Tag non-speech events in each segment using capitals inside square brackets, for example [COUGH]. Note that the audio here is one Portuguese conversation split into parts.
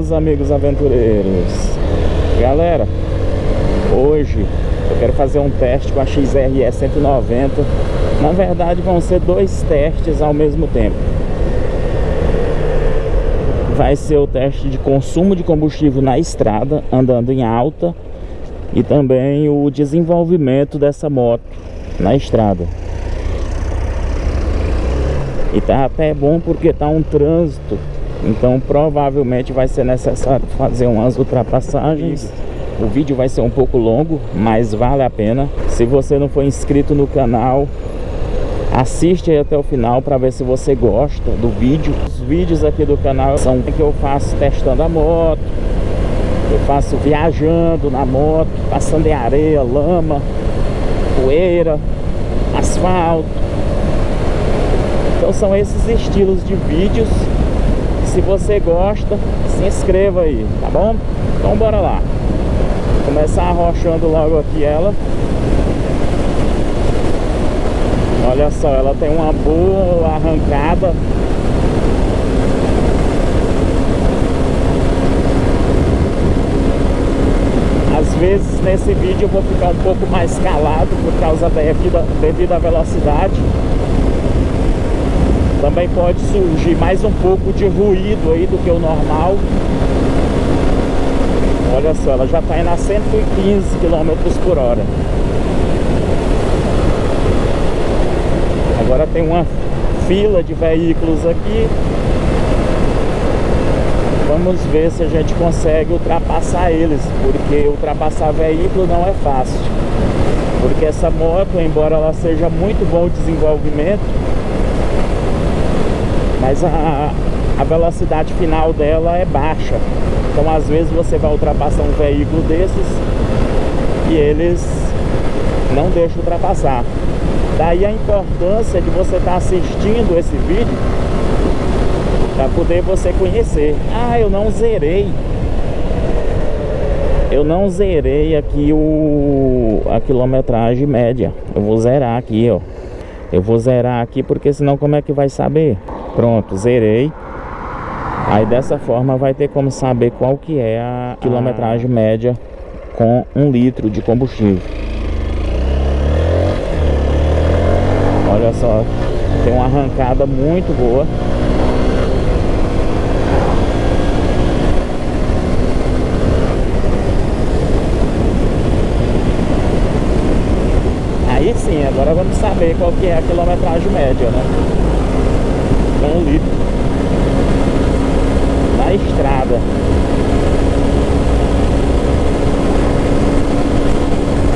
meus amigos aventureiros. Galera, hoje eu quero fazer um teste com a XRE 190 Na verdade vão ser dois testes ao mesmo tempo. Vai ser o teste de consumo de combustível na estrada, andando em alta E também o desenvolvimento dessa moto na estrada. E tá até bom porque tá um trânsito então provavelmente vai ser necessário fazer umas ultrapassagens. O vídeo vai ser um pouco longo, mas vale a pena. Se você não for inscrito no canal assiste aí até o final para ver se você gosta do vídeo. Os vídeos aqui do canal são que eu faço testando a moto eu faço viajando na moto passando em areia, lama poeira, asfalto. Então são esses estilos de vídeos Se você gosta, se inscreva aí, tá bom? Então bora lá. Vou começar arrochando logo aqui ela. Olha só, ela tem uma boa arrancada. Às vezes nesse vídeo eu vou ficar um pouco mais calado por causa da devido à velocidade também pode surgir mais um pouco de ruído aí do que o normal. Olha só, ela já está indo a 115 km por hora. Agora tem uma fila de veículos aqui. Vamos ver se a gente consegue ultrapassar eles porque ultrapassar veículo não é fácil. Porque essa moto, embora ela seja muito bom desenvolvimento mas a, a velocidade final dela é baixa. Então às vezes você vai ultrapassar um veículo desses e eles não deixam ultrapassar. Daí a importância de você estar tá assistindo esse vídeo para poder você conhecer. Ah, eu não zerei. Eu não zerei aqui o a quilometragem média. Eu vou zerar aqui, ó. Eu vou zerar aqui porque senão como é que vai saber? Pronto, zerei. Aí dessa forma vai ter como saber qual que é a quilometragem média com um litro de combustível. Olha só, tem uma arrancada muito boa. Aí sim, agora vamos saber qual que é a quilometragem média, né? Um litro. Na estrada.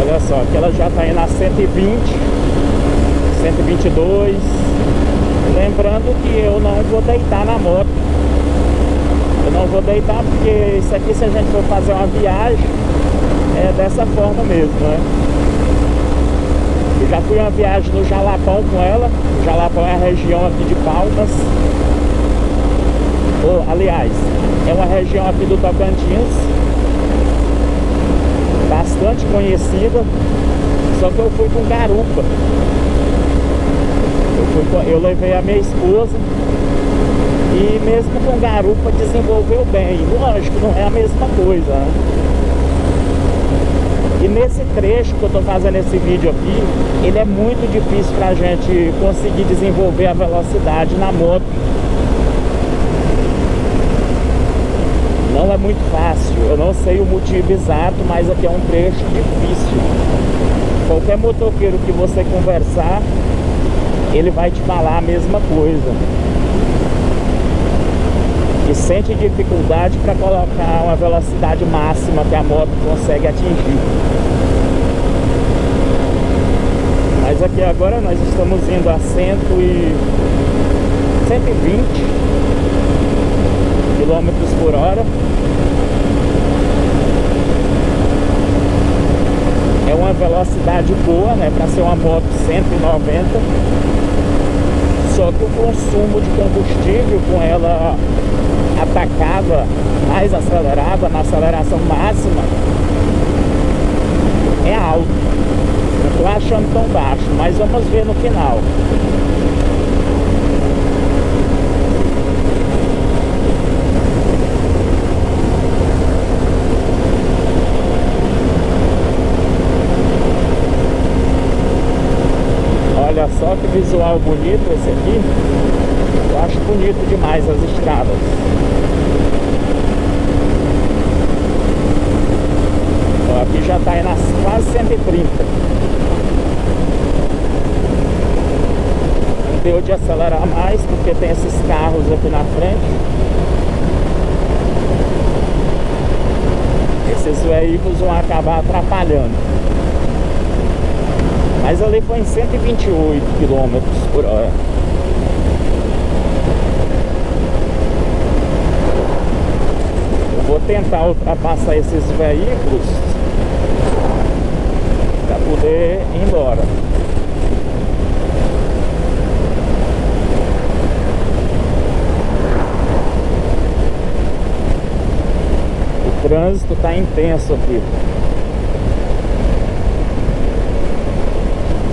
Olha só, aqui ela já está indo a 120 122 lembrando que eu não vou deitar na moto. Eu não vou deitar porque isso aqui se a gente for fazer uma viagem é dessa forma mesmo, né? Eu já fui uma viagem no Jalapão com ela. O Jalapão é a região aqui de Palmas. Oh, aliás, é uma região aqui do Tocantins. Bastante conhecida. Só que eu fui com garupa. Eu, fui com, eu levei a minha esposa. E mesmo com garupa desenvolveu bem. Lógico, não é a mesma coisa, né? E nesse trecho que eu estou fazendo esse vídeo aqui, ele é muito difícil para a gente conseguir desenvolver a velocidade na moto. Não é muito fácil, eu não sei o motivo exato, mas aqui é um trecho difícil. Qualquer motoqueiro que você conversar, ele vai te falar a mesma coisa que sente dificuldade para colocar uma velocidade máxima que a moto consegue atingir. Mas aqui agora nós estamos indo a 100 e 120 km por hora. É uma velocidade boa, né, para ser uma moto 190 só que o consumo de combustível com ela atacava, mais acelerava na aceleração máxima, é alto. Não estou achando tão baixo, mas vamos ver no final. Olha só que visual bonito esse aqui. Eu acho bonito demais as estradas. Ó, aqui já está aí nas quase 130. Não deu de acelerar mais porque tem esses carros aqui na frente. Esses veículos vão acabar atrapalhando. Mas ali foi em 128 km por hora. Vou tentar ultrapassar esses veículos para poder ir embora. O trânsito está intenso aqui.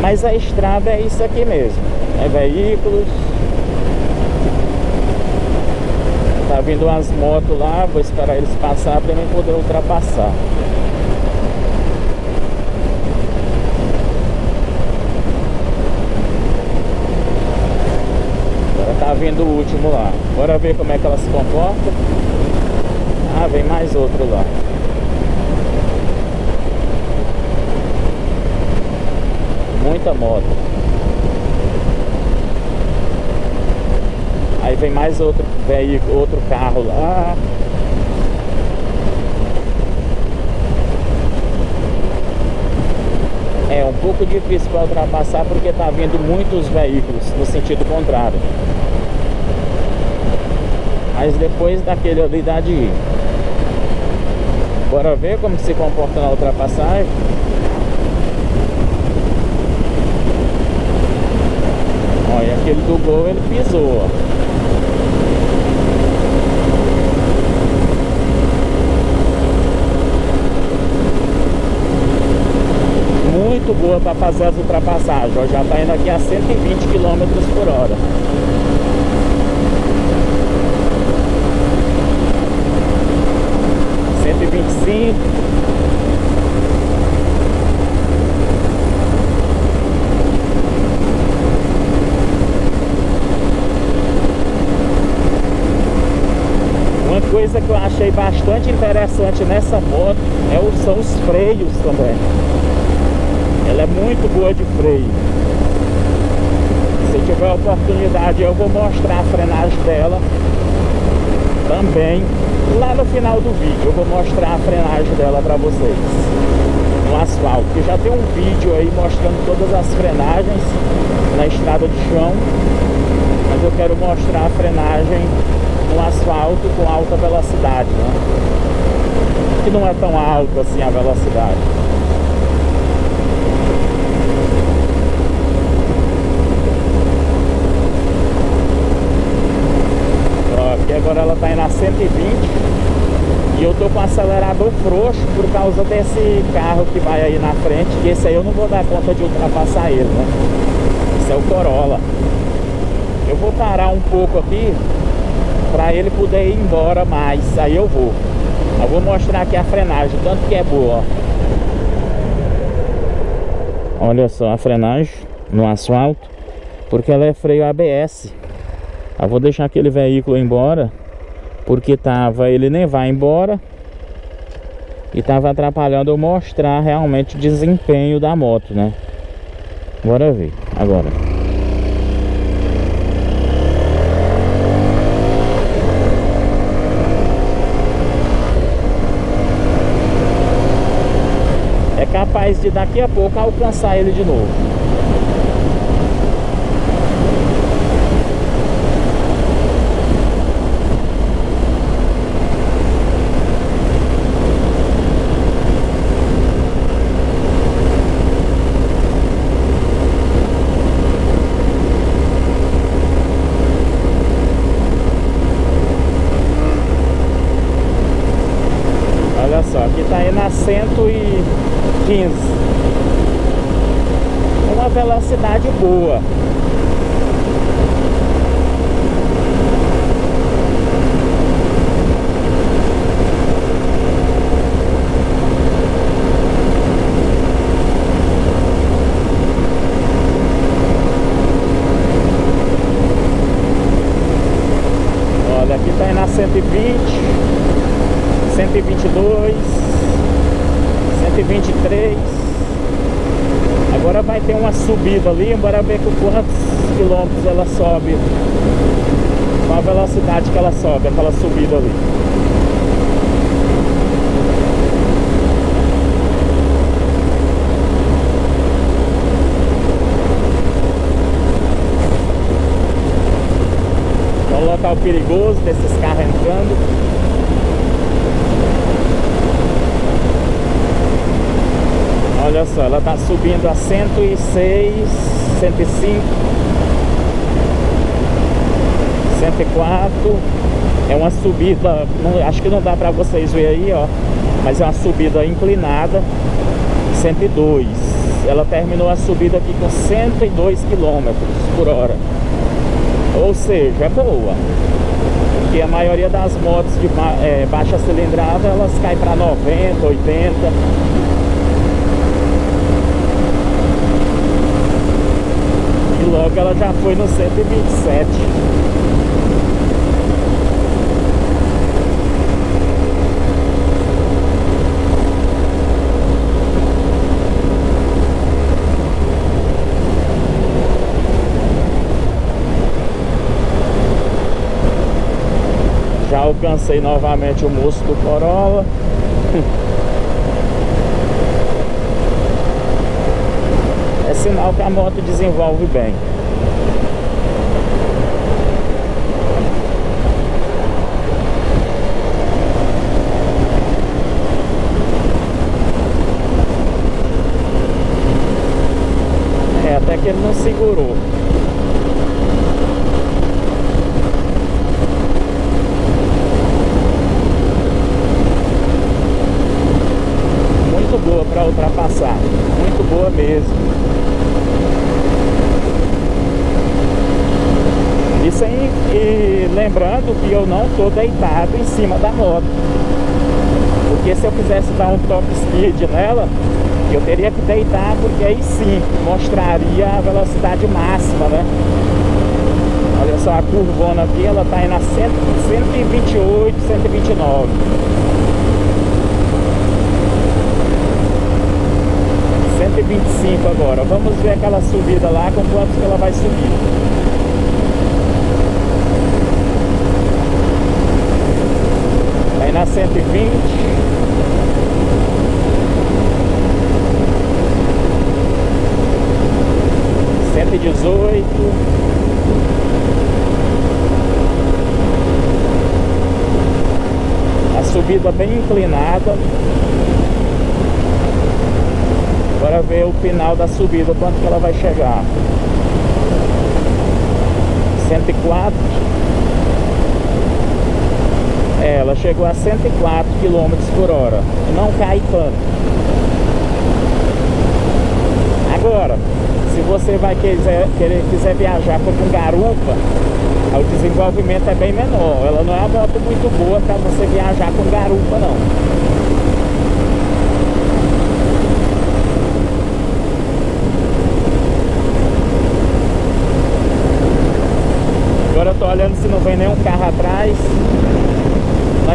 Mas a estrada é isso aqui mesmo. É veículos. Tá vindo umas motos lá, vou esperar eles passar para mim poder ultrapassar. Agora tá vindo o último lá. Bora ver como é que ela se comporta. Ah, vem mais outro lá. muita moto. Aí vem mais outro veículo, outro carro lá. É um pouco difícil para ultrapassar porque tá vindo muitos veículos no sentido contrário. Mas depois daquele ali dá de ir. Bora ver como se comporta na ultrapassagem. Olha, aquele do gol ele pisou, ó. Boa para fazer as ultrapassagens. Já tá indo aqui a 120 km por hora. Cinco coisa que eu achei bastante interessante nessa moto é são os freios também. Ela é muito boa de freio. Se tiver oportunidade eu vou mostrar a frenagem dela também lá no final do vídeo. Eu vou mostrar a frenagem dela para vocês no asfalto. Que já tem um vídeo aí mostrando todas as frenagens na estrada de chão. Mas eu quero mostrar a frenagem no asfalto com alta velocidade, né? Que não é tão alto assim a velocidade. aqui agora ela tá indo a 120 e eu tô com o acelerador frouxo por causa desse carro que vai aí na frente, que esse aí eu não vou dar conta de ultrapassar ele, né? Esse é o Corolla. Eu vou parar um pouco aqui para ele poder ir embora mais. Aí eu vou. Eu vou mostrar aqui a frenagem, tanto que é boa. Olha só a frenagem no asfalto, porque ela é freio ABS. Eu vou deixar aquele veículo embora, porque tava, ele nem vai embora. E tava atrapalhando eu mostrar realmente o desempenho da moto, né? Bora ver agora. capaz de daqui a pouco alcançar ele de novo. só, aqui tá indo a 115. Uma velocidade boa. Olha, aqui tá cento e 120. 122, 123. Agora vai ter uma subida ali, bora ver com quantos quilômetros ela sobe. Qual a velocidade que ela sobe, aquela subida ali. local perigoso desses carros entrando. Olha só, ela está subindo a 106, 105, 104. É uma subida, não, acho que não dá para vocês ver aí, ó. Mas é uma subida inclinada, 102. Ela terminou a subida aqui com 102 km por hora. Ou seja, é boa. Porque a maioria das motos de ba é, baixa cilindrada, elas caem para 90, 80. Logo ela já foi no 127. alcancei novamente o moço do Corolla [LAUGHS] sinal que a moto desenvolve bem É, até que ele não segurou para ultrapassar. Muito boa mesmo. E, sem, e lembrando que eu não estou deitado em cima da moto. Porque se eu quisesse dar um top speed nela, eu teria que deitar, porque aí sim mostraria a velocidade máxima, né? Olha só a curvona aqui, ela está indo a 128, 129. 125 agora. Vamos ver aquela subida lá, com quanto que ela vai subir. Na 120. Cento e dezoito. A subida bem inclinada. Agora ver o final da subida, quanto que ela vai chegar. 104. Ela chegou a 104 km por hora. Não cai tanto. Agora, se você vai quiser, quiser viajar como um garupa, o desenvolvimento é bem menor. Ela não é uma moto muito boa para você viajar com garupa, não. Agora eu tô olhando se não vem nenhum carro atrás.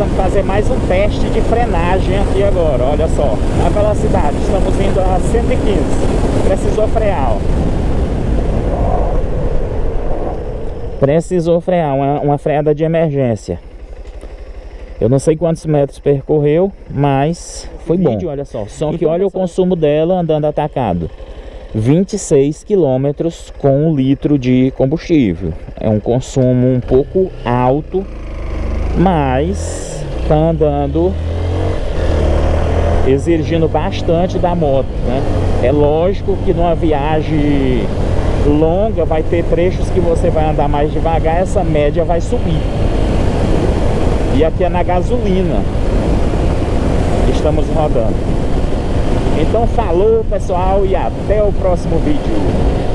Vamos fazer mais um teste de frenagem aqui agora, olha só. A velocidade, estamos indo a 115. Precisou frear, ó. Precisou frear, uma, uma freada de emergência. Eu não sei quantos metros percorreu, mas foi bom. olha só. Só que olha o consumo dela andando atacado. 26 quilômetros com um litro de combustível. É um consumo um pouco alto, mas está andando exigindo bastante da moto, né? É lógico que numa viagem longa vai ter trechos que você vai andar mais devagar, essa média vai subir. E aqui é na gasolina. Estamos rodando. Então falou pessoal e até o próximo vídeo.